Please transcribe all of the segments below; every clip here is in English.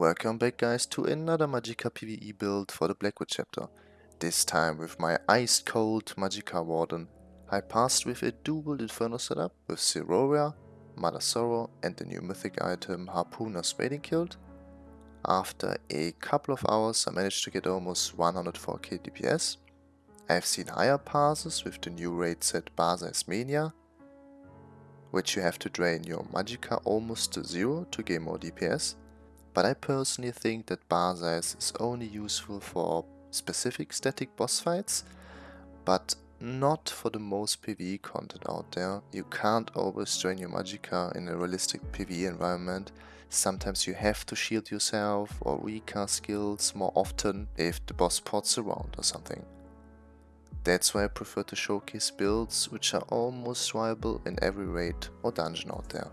Welcome back guys to another Magicka PvE build for the Blackwood chapter. This time with my ice cold Magicka Warden. I passed with a dual Inferno setup with Siroria, Mother Sorrow and the new mythic item Harpooner's Wading Kilt. After a couple of hours I managed to get almost 104k DPS. I've seen higher passes with the new raid set Mania, which you have to drain your Magicka almost to zero to gain more DPS but I personally think that Bahsei's is only useful for specific static boss fights, but not for the most PvE content out there. You can't always join your Magicka in a realistic PvE environment. Sometimes you have to shield yourself or recast skills more often if the boss pots around or something. That's why I prefer to showcase builds which are almost viable in every raid or dungeon out there.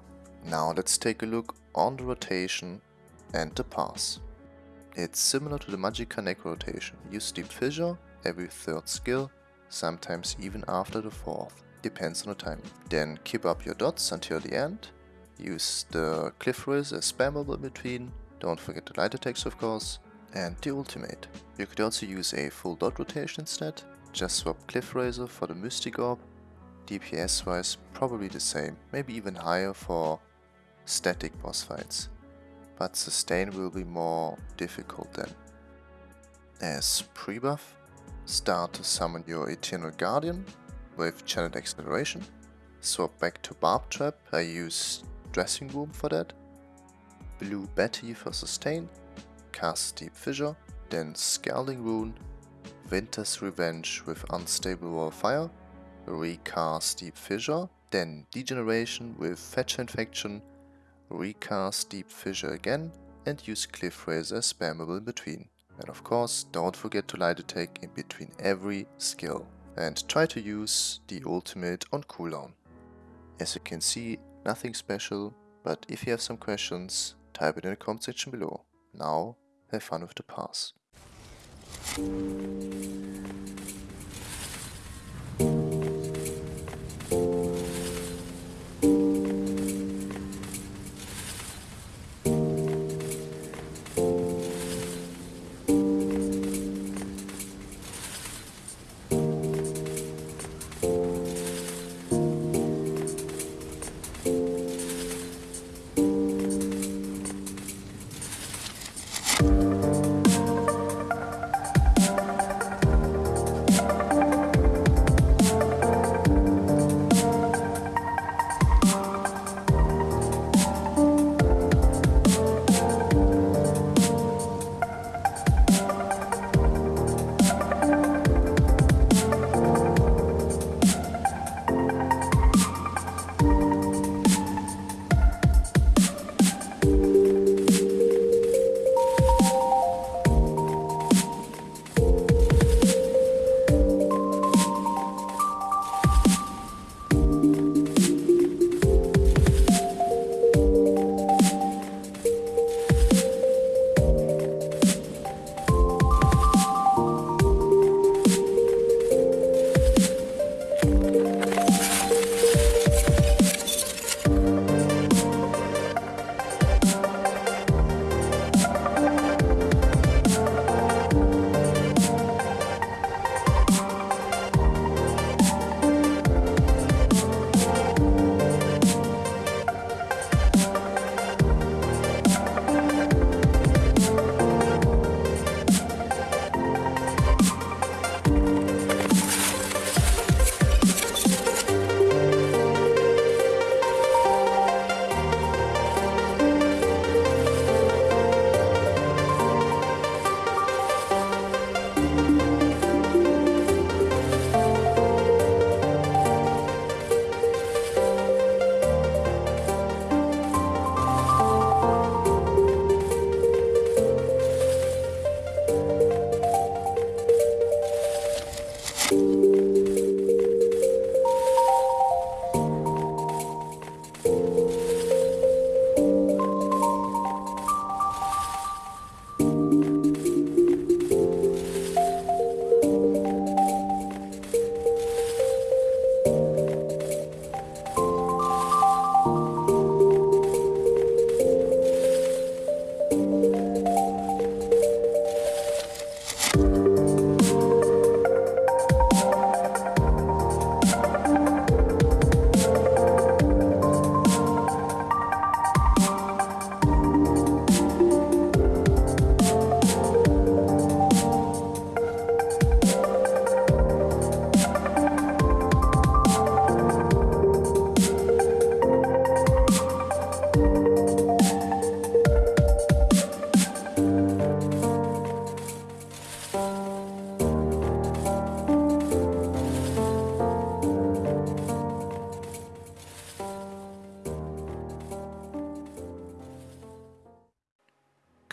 Now let's take a look on the rotation and the pass. It's similar to the Magicka Necro rotation. Use Deep Fissure every third skill, sometimes even after the fourth, depends on the timing. Then keep up your dots until the end. Use the Cliff Racer as spammable between, don't forget the light attacks of course, and the ultimate. You could also use a full dot rotation instead, just swap Cliff Racer for the Mystic Orb. DPS wise probably the same, maybe even higher for static boss fights but sustain will be more difficult then. As pre-buff, start to summon your Eternal Guardian with Channeled Acceleration, swap back to Barb Trap, I use Dressing Room for that, Blue Betty for sustain, cast Deep Fissure, then Scalding Rune, Winter's Revenge with Unstable Wall Fire, recast Deep Fissure, then Degeneration with Fetcher Infection, recast Deep Fissure again and use Cliff Racer spammable in between. And of course, don't forget to light attack in between every skill. And try to use the ultimate on cooldown. As you can see, nothing special, but if you have some questions, type it in the comment section below. Now, have fun with the pass.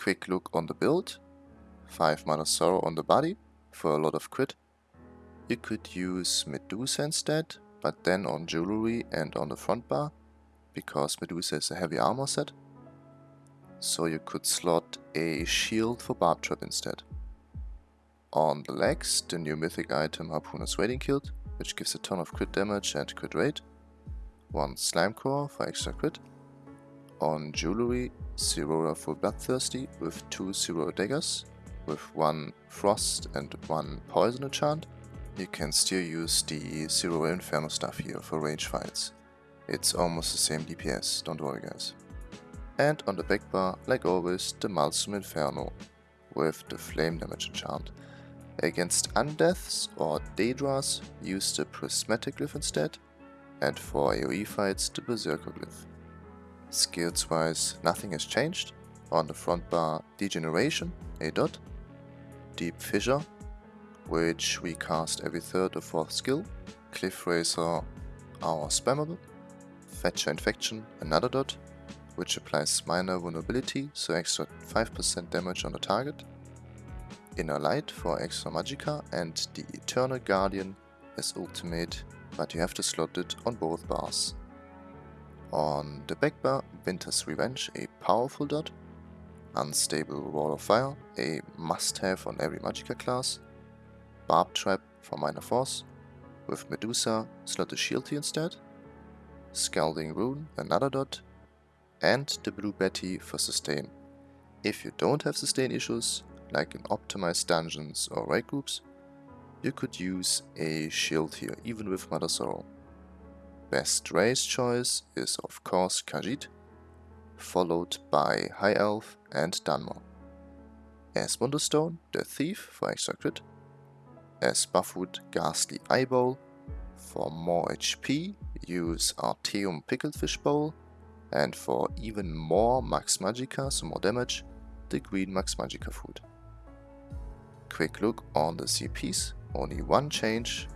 Quick look on the build. 5 Mother Sorrow on the body for a lot of crit. You could use Medusa instead, but then on jewelry and on the front bar, because Medusa is a heavy armor set. So you could slot a shield for Barb Trap instead. On the legs, the new mythic item Harpooner's Wading Kilt, which gives a ton of crit damage and crit rate. One Slimecraw for extra crit. On jewelry, Siroria for Bloodthirsty with two Zero daggers, with one Frost and one Poison enchant. You can still use the Zero Inferno stuff here for range fights. It's almost the same DPS, don't worry guys. And on the back bar, like always, the Maelstrom Inferno with the Flame Damage enchant. Against Undeaths or Daedras, use the Prismatic Glyph instead, and for AoE fights, the Berserker Glyph. Skills wise, nothing has changed. On the front bar, Degeneration, a dot, Deep Fissure, which we cast every third or fourth skill, Cliff Racer, our spammable, Fetcher Infection, another dot, which applies minor vulnerability, so extra 5% damage on the target, Inner Light for extra magicka, and the Eternal Guardian as ultimate, but you have to slot it on both bars. On the back bar, Winter's Revenge, a powerful dot, Unstable Wall of Fire, a must-have on every magicka class, Barb Trap for minor force, with Medusa, slot the shield here instead, Scalding Rune, another dot, and the Blue Betty for sustain. If you don't have sustain issues, like in optimized dungeons or raid groups, you could use a shield here, even with Mother Sorrow. Best race choice is of course Khajiit, followed by High Elf and Dunmer. As Stone, the Thief for extra crit, as Buffwood Ghastly Eyeball, for more HP use Artaeum Pickled Fish Bowl, and for even more Max Magicka, so more damage, the Green Max Magicka food. Quick look on the CPs, only one change,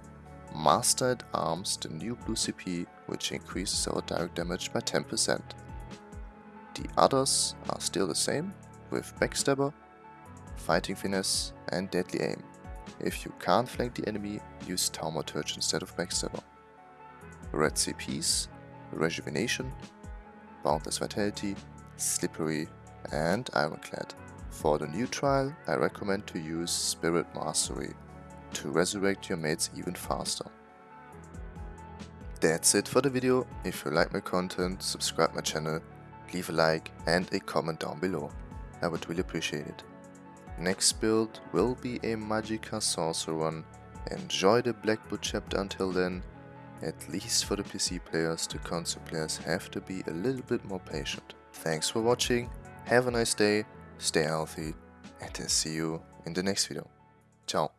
Master at Arms, the new blue CP, which increases our direct damage by 10%. The others are still the same, with Backstabber, Fighting Finesse and Deadly Aim. If you can't flank the enemy, use Thaumaturge instead of Backstabber. Red CPs, Rejuvenation, Boundless Vitality, Slippery and Ironclad. For the new trial, I recommend to use Spirit Mastery to resurrect your mates even faster. That's it for the video. If you like my content, subscribe my channel, leave a like and a comment down below. I would really appreciate it. Next build will be a Magicka Sorcerer one, Enjoy the Blackwood chapter until then. At least for the PC players, the console players have to be a little bit more patient. Thanks for watching, have a nice day, stay healthy, and I'll see you in the next video. Ciao.